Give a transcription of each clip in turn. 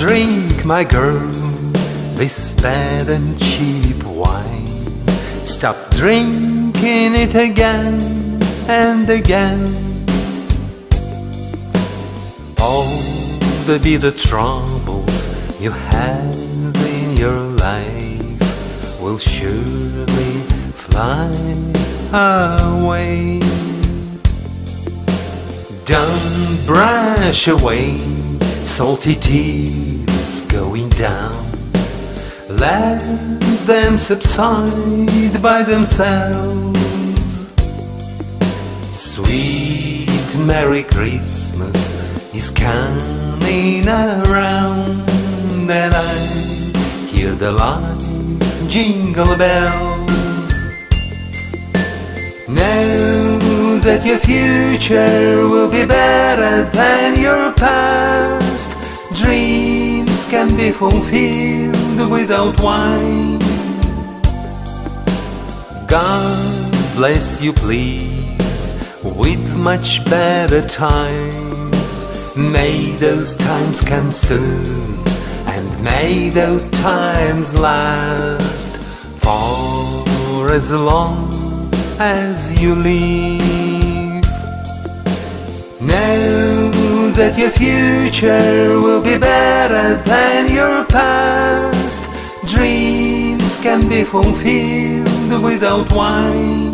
drink, my girl, this bad and cheap wine. Stop drinking it again and again. All the bitter troubles you have in your life will surely fly away. Don't brush away salty tears going down. Let them subside by themselves. Sweet Merry Christmas is coming around, and I hear the light jingle bells. Know that your future will be better than your past. Dreams can be fulfilled without wine. God bless you, please, with much better times. May those times come soon, and may those times last for as long as you live. Know that your future will be better than your past. Dreams can be fulfilled without wine.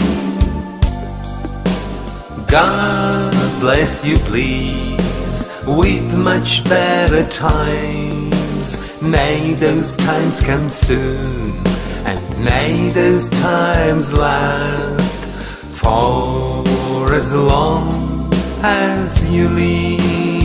God bless you, please, with much better times. May those times come soon, and may those times last for as long as you live.